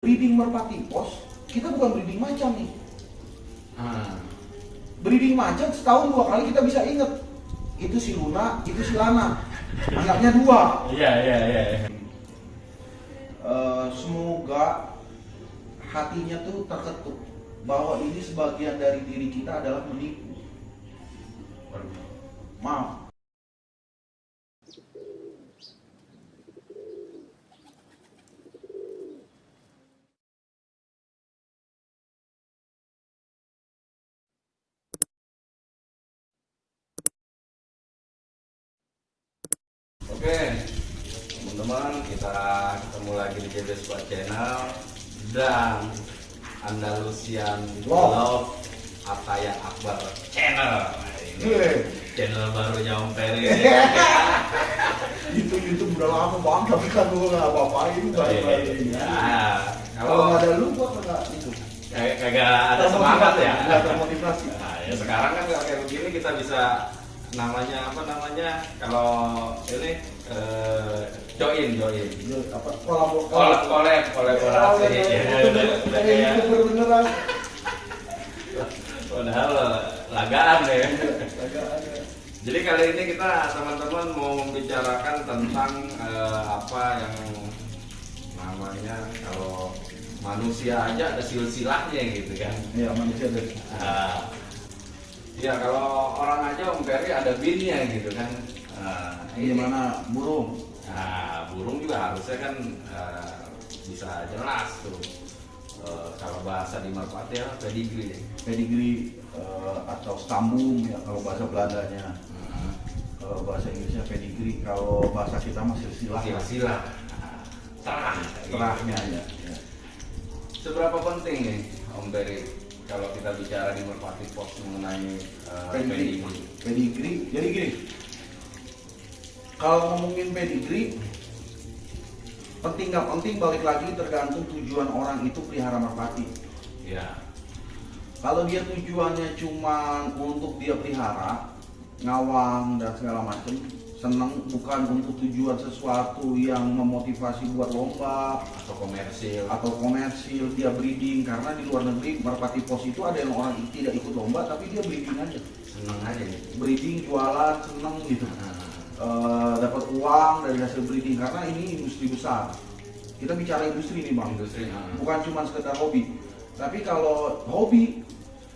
breeding merpati pos kita bukan breeding macan nih. Ah. breeding macan setahun dua kali kita bisa inget itu si Luna itu si Lana. Anaknya dua. Iya, iya, iya. Eh, semoga hatinya tuh terketuk bahwa ini sebagian dari diri kita adalah menipu. Maaf Oke, teman-teman kita JB Squad Channel dan Andalusian Wow. Love Ataya Akbar Channel. Ini channel barunya Om Peri. itu YouTube udah lama banget tapi kan gue nggak balik-balik ini. Ya, kalau kalau nggak ada lu gua nggak itu kayak kagak ada semangat ya. nggak termotivasi Nah, ya sekarang kan kayak begini kita bisa namanya apa namanya kalau ini eh, join join. Ya, apa? Kolab kolab kolab kolaborasi Oh, iya, iya. ya, udah Kayak beneran padahal lagaan ya. Agak ada. jadi kali ini kita teman-teman mau membicarakan tentang eh, apa yang namanya kalau manusia aja ada silsilahnya gitu kan. Iya manusia dari Nah, Iya kalau orang aja Om Peri ada binnya gitu kan. Nah, ini gimana burung. Nah, burung juga harusnya kan eh, bisa jelas tuh. Eh, kalau bahasa di Merpati ya pedigree. pedigree eh, atau stambum ya kalau bahasa Belandanya Hmm. kalau bahasa Inggrisnya pedigree kalau bahasa kita masih silsilah Sila-sila. Nah, terah. terahnya ya, ya. Seberapa penting nih Om Peri kalau kita bicara di Merpati Pos mengenai pedigree pedigree? pedigree jadi gini kalau ngomongin pedigree penting nggak penting balik lagi tergantung tujuan orang itu pelihara merpati. Ya. kalau dia tujuannya cuma untuk dia pelihara ngawang dan segala macam seneng bukan untuk tujuan sesuatu yang memotivasi buat lomba Atau komersil. atau komersil dia breeding. Karena di luar negeri merpati pos itu ada yang orang tidak ikut lomba tapi dia breeding aja. Seneng aja. Breeding jualan seneng gitu. Nah, Eh, dapat uang dari hasil breeding karena ini industri besar kita bicara industri nih bang industri. nah. bukan cuma sekedar hobi tapi kalau hobi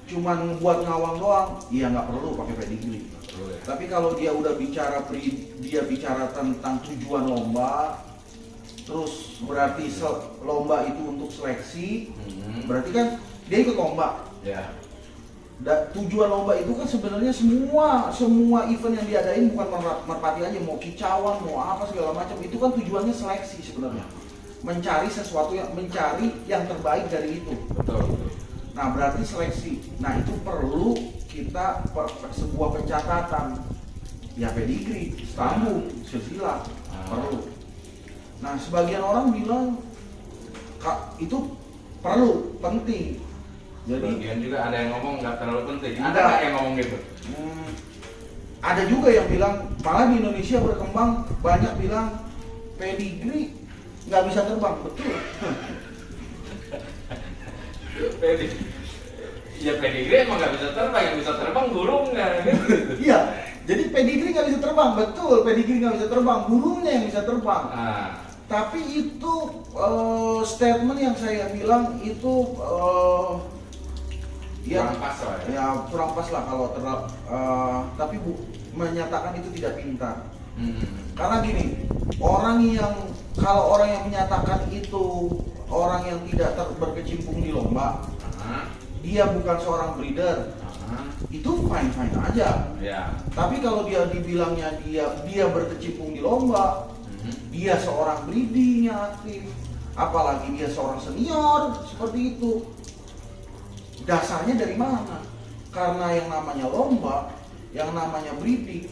cuman buat ngawang doang iya nggak perlu pakai pedigree Perlu ya. tapi kalau dia udah bicara pri- dia bicara tentang tujuan lomba terus berarti lomba itu untuk seleksi Hmm. berarti kan dia ikut lomba Ya. Da- tujuan lomba itu kan sebenarnya semua semua event yang diadain bukan mer- merpati aja mau kicauan mau apa segala macam. Itu kan tujuannya seleksi sebenarnya. Mencari sesuatu yang mencari yang terbaik dari itu. Betul. nah berarti seleksi. Nah itu perlu kita per, per- sebuah pencatatan. Ya pedigree stambung silsilah Ah. perlu. Nah sebagian orang bilang kak itu perlu penting jadi Bagian juga ada yang ngomong nggak terlalu penting. Ada nggak yang ngomong gitu? Hmm, ada juga yang bilang malah di Indonesia berkembang banyak bilang pedigree nggak bisa terbang betul Pedi. Ya pedigree emang nggak bisa terbang, yang bisa terbang burungnya. iya jadi pedigree nggak bisa terbang betul pedigree nggak bisa terbang burungnya yang bisa terbang Nah, tapi itu eh, statement yang saya bilang itu kurang pas lah ya. ya kurang pas lah kalau terlalu tapi bu, menyatakan itu tidak pintar Hmm. Karena gini, orang yang kalau orang yang menyatakan itu orang yang tidak ter, berkecimpung di lomba, Nah, dia bukan seorang breeder, nah, itu fine fine aja. ya. Tapi kalau dia dibilangnya dia dia berkecimpung di lomba, Hmm. dia seorang breeding aktif, apalagi dia seorang senior seperti itu. Dasarnya dari mana? Karena yang namanya lomba, yang namanya breeding,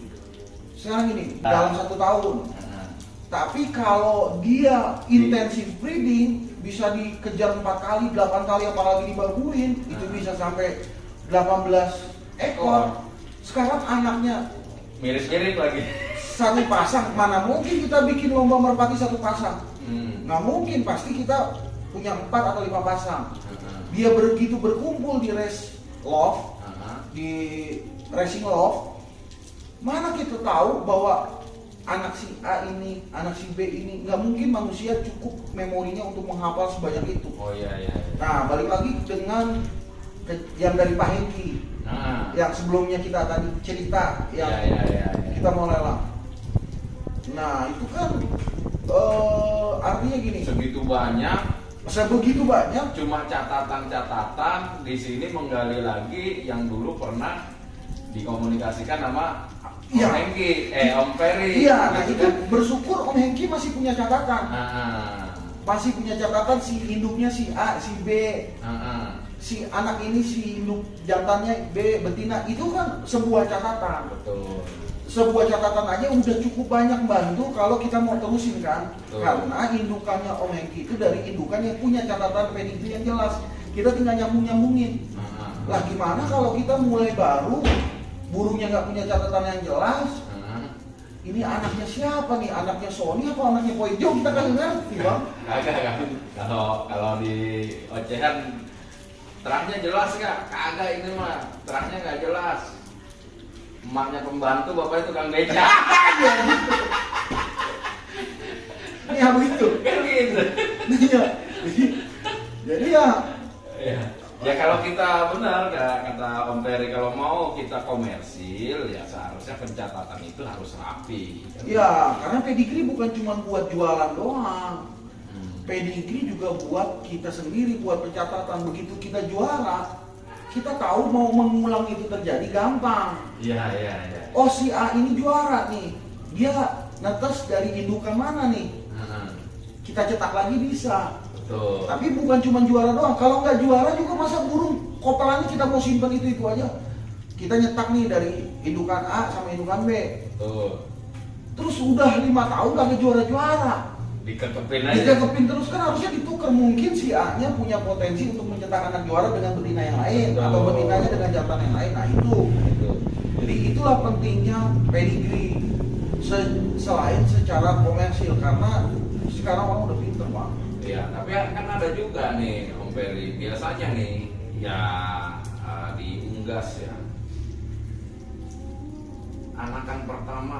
sekarang ini dalam satu tahun Nah, Tapi kalau dia intensif breeding bisa dikejar empat kali, 8 kali apalagi dibaguin itu Hmm. bisa sampai 18 ekor. Sekarang anaknya Mirip-mirip lagi. satu pasang, mana mungkin kita bikin lomba merpati satu pasang? Hmm. Nggak mungkin, pasti kita punya empat atau lima pasang. Dia begitu berkumpul di race loft, Heeh. di racing loft, mana kita tahu bahwa anak si A ini, anak si B ini nggak mungkin manusia cukup memorinya untuk menghafal sebanyak itu. Oh iya iya. iya. Nah, balik lagi dengan ke- yang dari Pak Hengki, Nah. yang sebelumnya kita tadi cerita, yang Iya iya iya. iya. kita mau lelang. Nah, itu kan eh, artinya gini, Segitu banyak sebegitu banyak cuma catatan-catatan di sini menggali lagi yang dulu pernah dikomunikasikan sama Iya. Om Hengki, eh Om Ferry. Iya, nah gitu itu kan. bersyukur Om Hengki masih punya catatan. Ah, Masih punya catatan si induknya si A, si B, ah, ah. si anak ini si induk jantannya B, betina. Itu kan sebuah catatan. betul. Sebuah catatan aja udah cukup banyak bantu kalau kita mau terusin kan. Betul. Karena indukannya Om Hengki itu dari indukan yang punya catatan pedigree yang jelas. Kita tinggal nyambung-nyambungin. Ah, ah. Lah gimana kalau kita mulai baru, burungnya nggak punya catatan yang jelas, ini anaknya siapa nih? Anaknya Sony apa anaknya Poijo? Kita kan ngerti bang. Kagak kan. Kalau kalau di ocehan terahnya jelas nggak? Kagak ini mah terahnya nggak jelas. Emaknya pembantu, bapaknya tukang beca. Ini ya begitu. kan gitu. Iya. Jadi, jadi ya, Ya. ya kalau kita benar kata Om Ferry kalau mau kita komersil ya seharusnya pencatatan itu harus rapi. kan? ya karena pedigree bukan cuma buat jualan doang. Hmm. Pedigree juga buat kita sendiri, buat pencatatan. Begitu kita juara, kita tahu mau mengulang itu terjadi gampang. Iya iya iya. Oh si A ini juara nih, dia netes dari indukan mana nih? Kita cetak lagi bisa. Betul. Tapi bukan cuma juara doang. Kalau nggak juara juga masa burung kopelannya kita mau simpan itu itu aja. Kita nyetak nih dari indukan A sama indukan B. Betul. Terus udah lima tahun kagak juara-juara. Dikekepin aja. Dikekepin terus kan harusnya ditukar. Mungkin si A-nya punya potensi untuk mencetak anak juara dengan betina yang lain Betul. atau betinanya dengan jantan yang lain. Nah itu. Itu. Jadi itulah pentingnya pedigree Se- selain secara komersil karena sekarang orang udah pinter pak. Iya, tapi kan ada juga nih Om Ferry biasanya nih ya eh, di unggas ya anakan pertama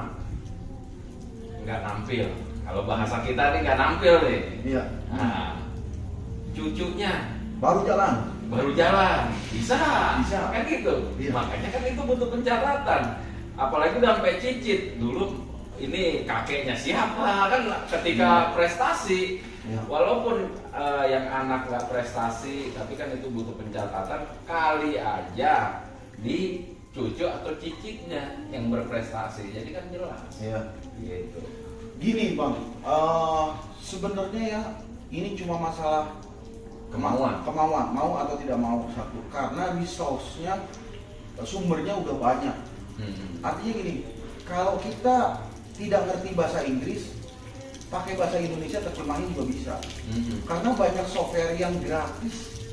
nggak nampil. Kalau bahasa kita nih nggak nampil nih. Iya. Nah, cucunya Baru jalan. baru jalan bisa Bisa. kan gitu Iya. makanya kan itu butuh pencatatan apalagi udah sampai cicit dulu ini kakeknya siapa kan ketika prestasi Iya. walaupun eh, yang anak nggak prestasi tapi kan itu butuh pencatatan kali aja di cucu atau cicitnya yang berprestasi jadi kan jelas Iya. gitu Gini bang, eh, sebenarnya ya ini cuma masalah Kemauan. kemauan mau atau tidak mau satu. Karena resource-nya eh, sumbernya udah banyak. Hmm. Artinya gini, kalau kita tidak ngerti bahasa Inggris, pakai bahasa Indonesia terjemahin juga bisa. Hmm. Karena banyak software yang gratis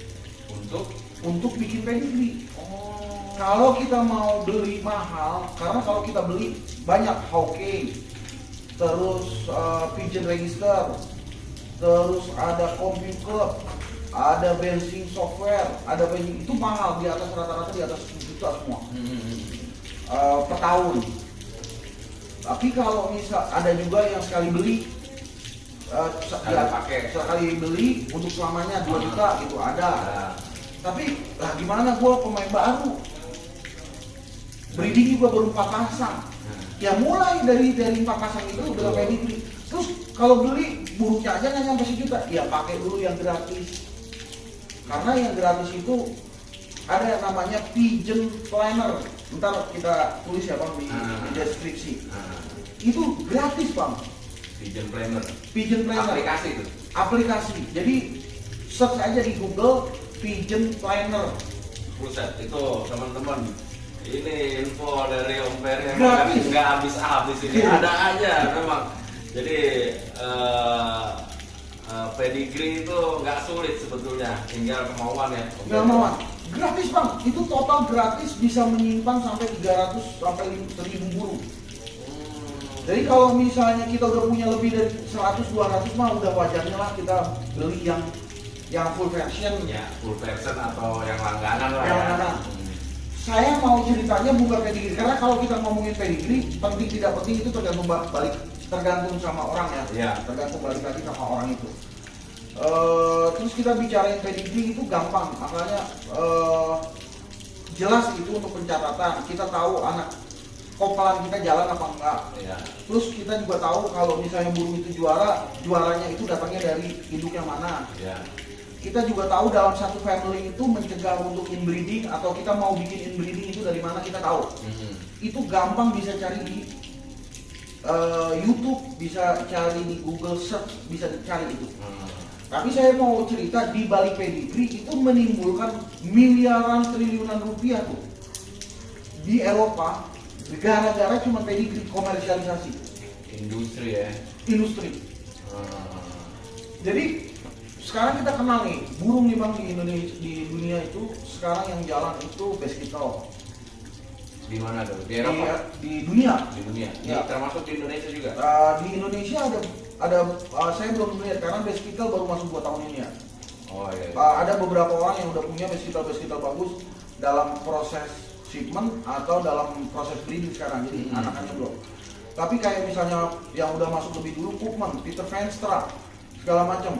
untuk untuk bikin pedigree. oh Kalau kita mau beli mahal, karena kalau kita beli banyak Hawking, terus uh, Pigeon Register, terus ada Computer, ada benching software, ada benching itu mahal di atas rata-rata di atas 10 juta semua Hmm. uh, per tahun. Tapi kalau misal ada juga yang sekali beli, uh, ya, pakai. sekali beli untuk selamanya 2 Ah. juta gitu ada. Nah, Tapi lah gimana gue pemain baru, breeding juga baru empat pasang. Ya mulai dari dari empat pasang itu udah Betul. pedigree. Terus kalau beli buruknya aja nggak nyampe sejuta, ya pakai dulu yang gratis. Karena yang gratis itu ada yang namanya pigeon planner. Ntar kita tulis ya bang di, Ah. di deskripsi. nah, Itu gratis bang, Pigeon Planner pigeon planner aplikasi itu aplikasi. Jadi search aja di Google pigeon planner. Buset, itu teman-teman ini info dari Om Ferry yang Gratis. nggak habis-habis ini Iya. ada aja memang jadi eh, eh, pedigree itu nggak sulit sebetulnya tinggal kemauan ya mau gratis bang, itu total gratis bisa menyimpan sampai 300 sampai 1000 burung. Hmm, Jadi kalau misalnya kita udah punya lebih dari 100 200 mah udah wajarnya lah kita beli yang yang full version. ya full version atau yang langganan lah Yang ya langganan. Hmm. Saya mau ceritanya bukan pedigree karena kalau kita ngomongin pedigree penting tidak penting itu tergantung ba- balik tergantung sama orang ya. Iya. Tergantung balik lagi sama orang itu. Eh, terus kita bicarain pedigree itu gampang, makanya eh, jelas itu untuk pencatatan. Kita tahu anak kopalan kita jalan apa enggak. ya Terus kita juga tahu kalau misalnya burung itu juara, juaranya itu datangnya dari induk yang mana. ya Kita juga tahu dalam satu family itu mencegah untuk inbreeding atau kita mau bikin inbreeding itu dari mana kita tahu. Hmm. Itu gampang bisa cari di eh, YouTube, bisa cari di Google Search, bisa dicari itu. Hmm. Tapi saya mau cerita di balik pedigree itu menimbulkan miliaran triliunan rupiah tuh di Eropa gara-gara cuma pedigree komersialisasi industri ya industri. Hmm. Jadi sekarang kita kenal nih burung nih bang di Indonesia di dunia itu sekarang yang jalan itu beskital di mana tuh di di, Eropa di dunia. di dunia Ya. Di- termasuk di Indonesia juga Uh, di Indonesia ada ada uh, saya belum melihat karena beskital baru masuk dua tahun ini ya. oh iya, iya. Uh, ada beberapa orang yang udah punya beskital beskital bagus dalam proses shipment atau dalam proses breeding sekarang jadi Hmm. anakannya belum. Tapi kayak misalnya yang udah masuk lebih dulu Koopman, Peter Venstra, segala macam.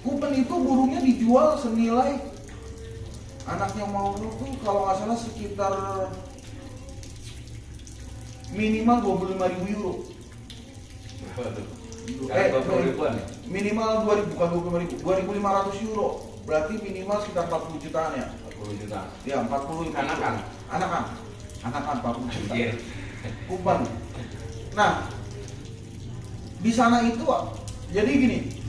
Koopman itu burungnya dijual senilai anaknya mau tuh kalau nggak salah sekitar minimal 25.000 ribu euro. berapa tuh Eh, ya Minimal 2000 bukan 25.000, 2.500 euro. Berarti minimal sekitar 40 jutaan ya. 40 juta Ya, 40 Anakan? Anakan. Anakan 40 juta. Anjir. Kuban. Nah, di sana itu jadi gini.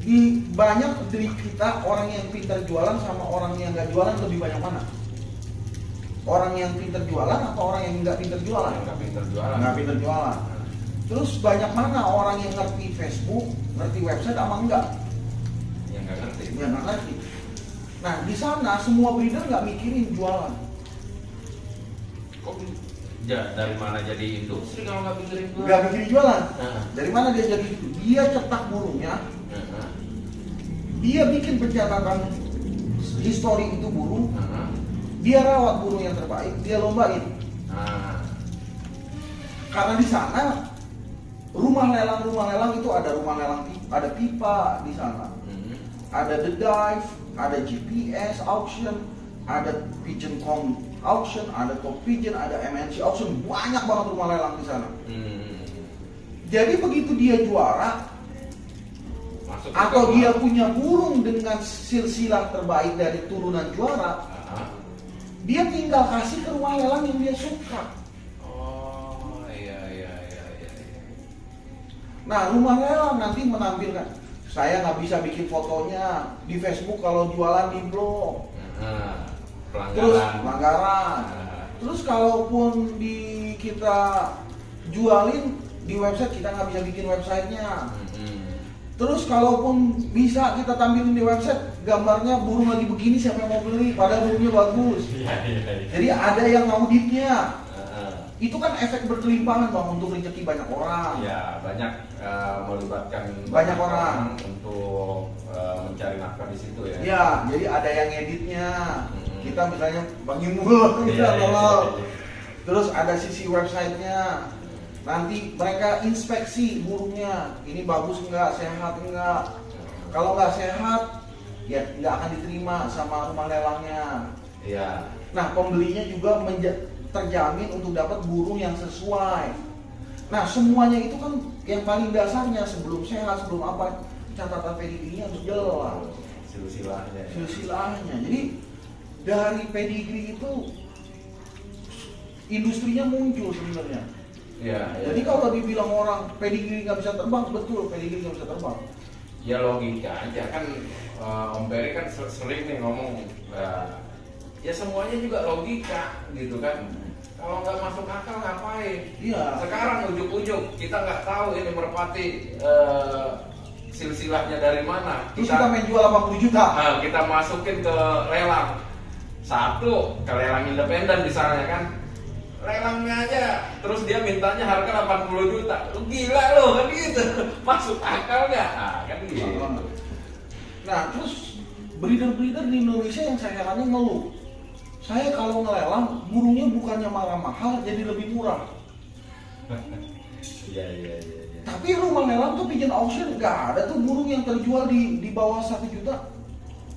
Di banyak dari kita orang yang pintar jualan sama orang yang nggak jualan lebih banyak mana? Orang yang pintar jualan atau orang yang nggak pintar jualan? nggak pinter jualan Nggak pintar jualan. Terus banyak mana orang yang ngerti Facebook, ngerti website sama enggak? yang nggak ngerti Ya nggak ngerti. Nah di sana semua breeder nggak mikirin jualan. kok ja, dari mana jadi industri kalau nggak pikirin jualan Nggak mikirin jualan. Nah. Dari mana dia jadi itu? Dia cetak burungnya, dia bikin pencatatan histori itu burung, nah, dia rawat burung yang terbaik, dia lombain. nah. Karena di sana rumah lelang rumah lelang itu ada rumah lelang ada pipa di sana, Hmm. ada the dive, ada GPS auction, ada pigeon com auction, ada top pigeon, ada MNC auction, banyak banget rumah lelang di sana. Hmm. Jadi begitu dia juara atau dia punya burung dengan silsilah terbaik dari turunan juara, Ah. dia tinggal kasih ke rumah lelang yang dia suka. oh iya iya iya iya iya. Nah, rumah lelang nanti menampilkan. Saya nggak bisa bikin fotonya di Facebook kalau jualan di blog. Terus pelanggaran Terus kalaupun di kita jualin di website kita nggak bisa bikin websitenya. hmm. Terus kalaupun bisa kita tampilin di website gambarnya burung lagi begini siapa yang mau beli padahal burungnya bagus. iya iya iya Jadi ada yang auditnya. Ah. Itu kan efek berkelimpangan bang untuk rezeki banyak orang. Ya banyak eh, melibatkan Banyak orang. untuk eh, mencari nafkah di situ ya. Ya, jadi ada yang editnya. Mhm. Kita misalnya Bang Imul, kita tolong. Terus ada sisi websitenya. Nanti mereka inspeksi burungnya. Ini bagus nggak, sehat nggak. Kalau nggak sehat, ya nggak akan diterima sama rumah lelangnya. Iya. Nah, pembelinya juga terjamin untuk dapat burung yang sesuai. Nah, semuanya itu kan yang paling dasarnya sebelum sehat, sebelum apa, catatan pedigree harus jelas Silsilahnya. ya. silsilahnya. Jadi dari pedigree itu industrinya muncul sebenarnya. Iya. Jadi kalau dibilang orang pedigree nggak bisa terbang, betul pedigree nggak bisa terbang. ya logika aja kan eh, Om Peri kan ser- sering nih ngomong eh, ya semuanya juga logika gitu kan kalau nggak masuk akal ngapain Iya. sekarang ujuk-ujuk kita nggak tahu ini merpati eh, silsilahnya dari mana Terus kita main jual 80 juta. Nah, kita masukin ke lelang satu ke lelang independen misalnya kan lelangnya aja terus dia mintanya harga 80 juta lu gila lo kan gitu masuk akal nggak ah, kan gitu Nah, terus breeder-breeder di Indonesia yang saya herannya ngeluh. Saya kalau ngelelang, burungnya bukannya malah mahal, jadi lebih murah. Iya iya iya. iya. Tapi rumah lelang tuh pigeon auction nggak ada tuh burung yang terjual di di bawah satu juta.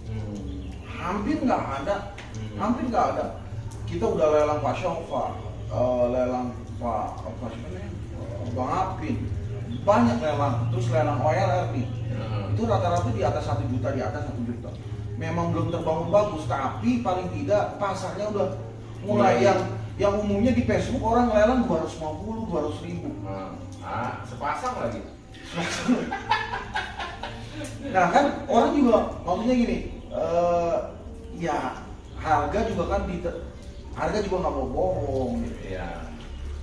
Hmm. Hampir nggak ada, Hmm. hampir nggak ada. Kita udah lelang Pak Syofa, eh, lelang Pak apa sih Eh, Bang Apin, banyak lelang. Terus lelang OLR nih, Hmm. itu rata-rata di atas satu juta, di atas satu juta. Memang belum terbangun bagus, tapi paling tidak pasarnya udah mulai yang yang umumnya di Facebook orang lelang 250, 200 ribu. Hmm. Ah, sepasang lagi. Nah kan orang juga maksudnya gini, eh, ya harga juga kan di harga juga nggak mau bohong. gitu. Iya.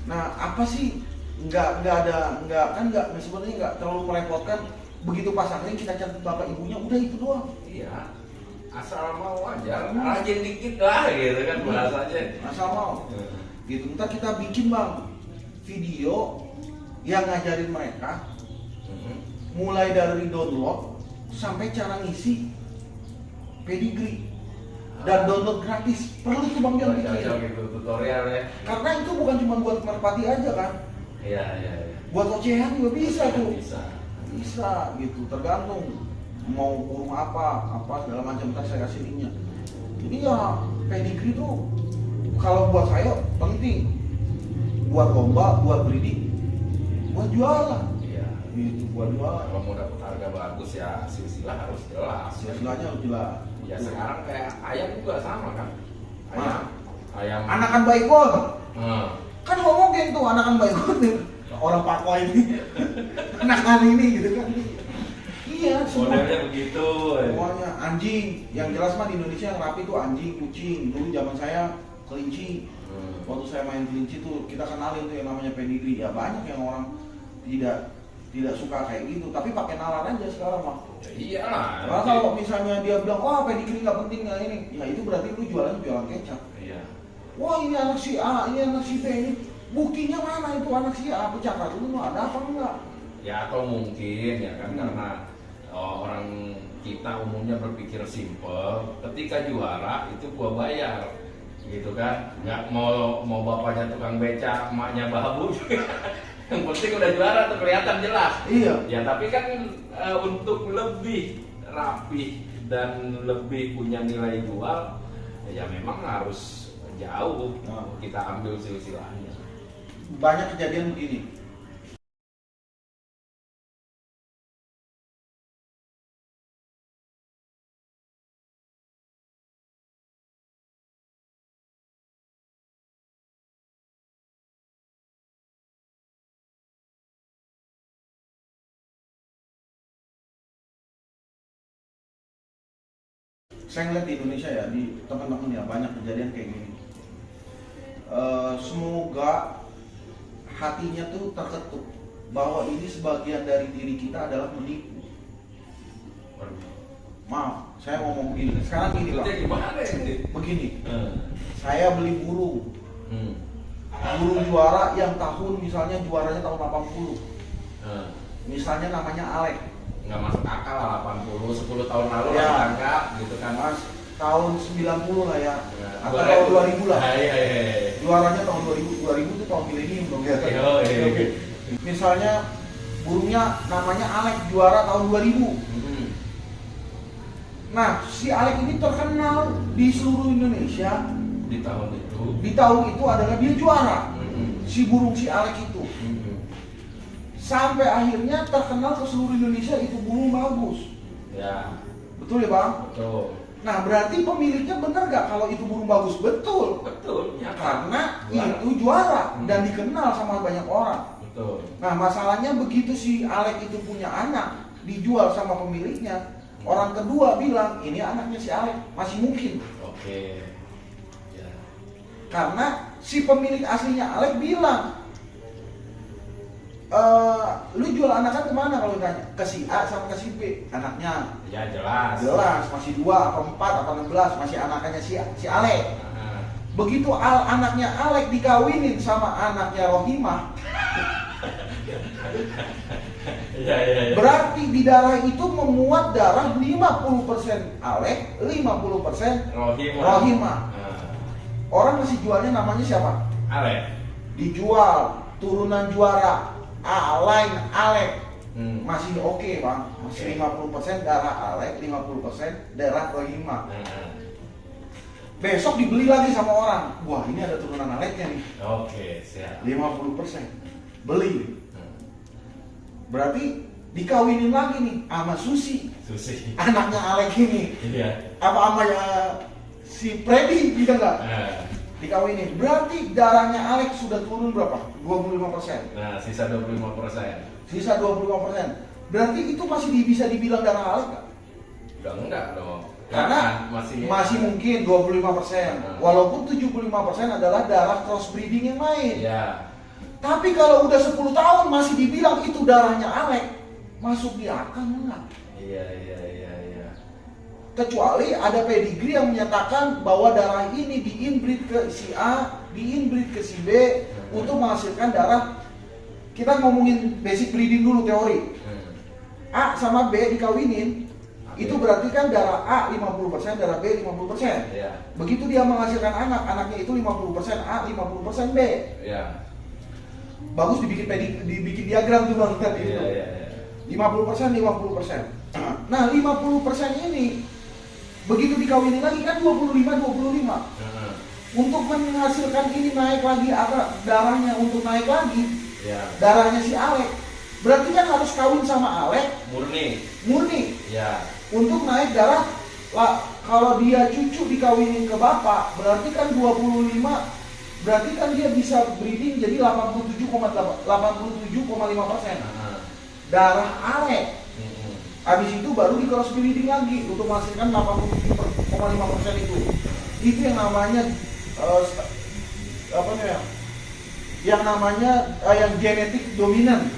Nah apa sih nggak nggak ada nggak kan nggak sebenarnya nggak terlalu merepotkan begitu pasangnya kita cari bapak ibunya udah itu doang. Iya. Asal mau aja, rajin dikit lah gitu kan bahasanya. Asal mau Hmm. gitu. Ntar kita bikin bang video yang ngajarin mereka Hmm. mulai dari download sampai cara ngisi pedigree dan download gratis perlu tuh bang Cocok gitu tutorial ya. karena itu bukan cuma buat merpati aja kan Iya iya iya. buat ocehan juga bisa tuh Bisa. bisa gitu tergantung mau burung apa apa segala macam ntar saya kasih linknya jadi ya pedigree tuh kalau buat saya penting buat lomba buat breeding buat jualan Iya. gitu buat jualan Kalau mau dapat harga bagus ya silsilah harus jelas. istilahnya harus jelas Ya sekarang kayak ayam juga sama kan. Ayam. Ayam. anakan baik banget Hmm. kan ngomongin tuh anakan baik banget orang pakwa ini anakan ini gitu kan iya Modelnya begitu. semuanya anjing yang jelas mah di Indonesia yang rapi tuh anjing kucing dulu zaman saya kelinci Hmm. waktu saya main kelinci tuh kita kenalin tuh yang namanya pedigree ya banyak yang orang tidak tidak suka kayak gitu tapi pakai nalar aja sekarang mah Ya iyalah. karena kalau misalnya dia bilang wah pedigree nggak penting nggak ini ya itu berarti lu jualan jualan kecap Iya. wah ini anak si A ini anak si B ini buktinya mana itu anak si A pecahkan dulu ada apa enggak Ya atau mungkin ya kan Hmm. karena oh, orang kita umumnya berpikir simple. Ketika juara itu gua bayar, gitu kan? Nggak mau mau bapaknya tukang beca, emaknya babu. Yang penting udah juara tuh kelihatan jelas. iya Ya tapi kan eh, untuk lebih rapi dan lebih punya nilai jual, ya memang harus jauh Nah. kita ambil silsilahnya. banyak kejadian begini saya ngeliat di Indonesia ya di teman-teman ya banyak kejadian kayak gini Eh, semoga hatinya tuh terketuk bahwa ini sebagian dari diri kita adalah menipu maaf saya ngomong begini sekarang gini ini? begini Hmm. saya beli burung Hmm. burung juara yang tahun misalnya juaranya tahun 80 Hmm. misalnya namanya Alek nggak masuk akal lah 80 10 tahun lalu Ya. lah ditangkap gitu kan mas tahun 90 lah ya Ya, atau tahun 2000 lah Ah, iya iya iya juaranya tahun 2000 2000 itu tahun milenium dong ya Iya, iya, iya. misalnya burungnya namanya Alek juara tahun 2000 Hmm. nah si Alek ini terkenal di seluruh Indonesia di tahun itu di tahun itu adalah dia juara Hmm. si burung si Alek itu. Sampai akhirnya terkenal ke seluruh Indonesia itu burung bagus. Ya. Betul ya bang? Betul. Nah berarti pemiliknya benar gak kalau itu burung bagus? Betul. Betul ya. Karena Juara. itu juara Hmm. dan dikenal sama banyak orang. Betul. Nah masalahnya begitu si Alek itu punya anak dijual sama pemiliknya, orang kedua bilang ini anaknya si Alek masih mungkin. Oke. Ya. Karena si pemilik aslinya Alek bilang eh lu jual anakan ke mana kalau ditanya ke si A sama ke si B anaknya ya jelas jelas masih dua atau empat atau enam belas masih anakannya si si Alek Nah, begitu al anaknya Alek dikawinin sama anaknya Rohimah Iya iya iya. Berarti di darah itu memuat darah 50% alek, 50% Rohima. rohima. Nah, Orang masih jualnya namanya siapa? Ale. Dijual turunan juara Alain Alek. Hmm. Masih oke bang, masih Oke. 50% darah Alek, 50% darah rohima. Nah, Besok dibeli lagi sama orang. Wah ini ada turunan Aleknya nih, Oke, siap. 50%. Beli. Hmm. Berarti dikawinin lagi nih sama Susi, Susi. anaknya Alek ini. Iya. Apa sama ya, si Freddy gitu nggak? Nah, Dikawinin. Berarti darahnya Alek sudah turun berapa? 25%. nah, sisa 25 persen. Sisa 25%. Berarti itu masih bisa dibilang darah Alek nggak? Udah enggak dong. Karena Kan masih masih mungkin 25%. Hmm. Walaupun 75% adalah darah crossbreeding yang main. Iya. Tapi kalau udah 10 tahun masih dibilang itu darahnya Alek, masuk di akal enggak? Iya iya iya. Kecuali ada pedigree yang menyatakan bahwa darah ini diinbreed ke si A, diinbreed ke si B Hmm. untuk menghasilkan darah. Kita ngomongin basic breeding dulu teori. Hmm. A sama B dikawinin, Oke. itu berarti kan darah A 50%, darah B 50%. Iya. Begitu dia menghasilkan anak, anaknya itu 50% A, 50% B. Iya. Bagus dibikin pedi- dibikin diagram tuh Bang tadi itu. iya iya. 50% 50%. Nah, 50% ini begitu dikawinin lagi kan 25 25. Heeh. Untuk menghasilkan ini naik lagi apa darahnya untuk naik lagi Iya. darahnya si Alek. Berarti kan harus kawin sama Alek Murni. murni Iya. untuk naik darah lah kalau dia cucu dikawinin ke bapak berarti kan 25 berarti kan dia bisa breeding jadi 87,5 persen darah Alek. Habis itu baru di cross breeding lagi untuk menghasilkan 87,5 persen itu. Itu yang namanya st- apa namanya? Yang namanya eh, yang genetik dominan.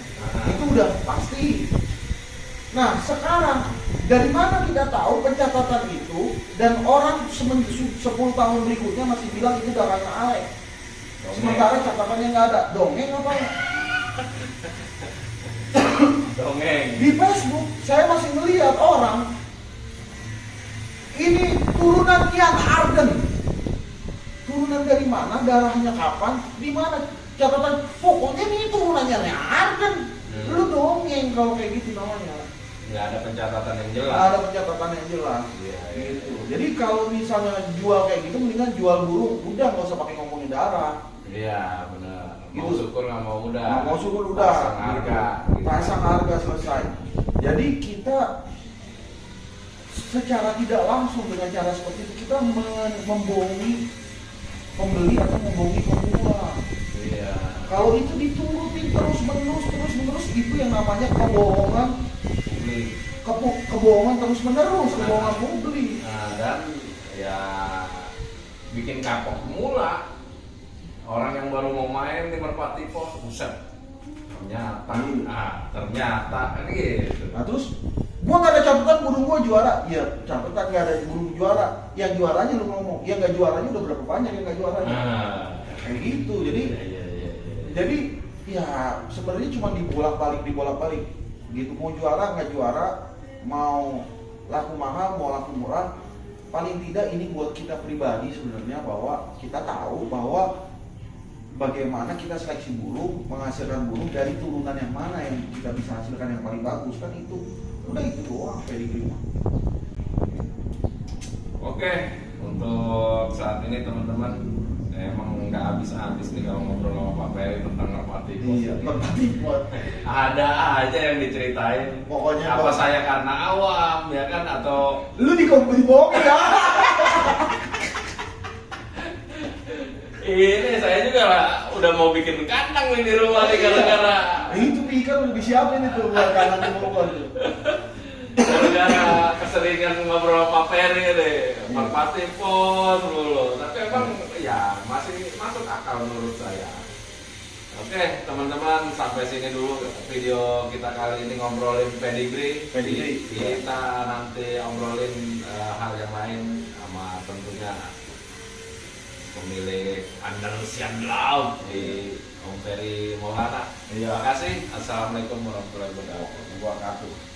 Itu udah pasti. Nah sekarang dari mana kita tahu pencatatan itu dan orang semen- su- 10 tahun berikutnya masih bilang itu darahnya Alek sementara catatannya nggak ada. Dongeng apa ya Dongeng. di Facebook saya masih melihat orang ini turunan Ian Arden turunan dari mana darahnya kapan di mana catatan pokoknya ini turunannya Arden Hmm. lu dongeng kalau kayak gitu namanya Nggak ada pencatatan yang Nggak jelas. ada pencatatan yang jelas Iya, iya, gitu iya. jadi kalau misalnya jual kayak gitu mendingan jual burung udah nggak usah pakai ngomongin darah Iya benar. Mau Gitu. syukur nggak mau udah. Nggak mau syukur udah Pasang harga. gitu. pasang harga selesai jadi kita secara tidak langsung dengan cara seperti itu kita membohongi pembeli atau membohongi pemula Iya. kalau itu diturutin terus menerus terus menerus itu yang namanya kebohongan Publik. kepo- kebohongan terus menerus kebohongan publik Nah, dan ya bikin kapok pemula. Orang yang baru mau main di Merpati Pos, buset. Ternyata, Iya. ah, ternyata. Kan gitu. nah terus gua nggak ada catatan burung gua juara. Ya catatan nggak ada burung juara. Yang juaranya lu ngomong. Yang nggak juaranya udah berapa banyak yang nggak juaranya. Nah, kayak gitu. Jadi iya, iya, iya, iya. jadi ya sebenarnya cuma dibolak balik dibolak balik gitu mau juara nggak juara mau laku mahal mau laku murah paling tidak ini buat kita pribadi sebenarnya bahwa kita tahu bahwa bagaimana kita seleksi burung menghasilkan burung dari turunan yang mana yang kita bisa hasilkan yang paling bagus kan itu. Udah itu doang pedigree. Oke, untuk saat ini teman-teman emang nggak habis-habis nih kalau ngobrol sama Pak Ferry tentang Merpati iya merpati Ada aja yang diceritain. Pokoknya apa saya karena awam ya kan? Atau lu di dibohongin ya ini saya juga lah, udah mau bikin kandang nih di rumah nih gara-gara. Itu ikan udah disiapin itu buat kanan dimulai tuh gara-gara keseringan ngobrol sama Ferry deh Merpati pos dulu. Tapi emang ya masih masuk akal menurut saya. Oke teman-teman sampai sini dulu video kita kali ini ngobrolin pedigree. Pedigree, kita nanti obrolin eh, hal yang lain sama tentunya pemilik Andalusian Love di Om Ferry Maulana Iya. terima kasih assalamualaikum warahmatullahi wabarakatuh Wabarakatuh.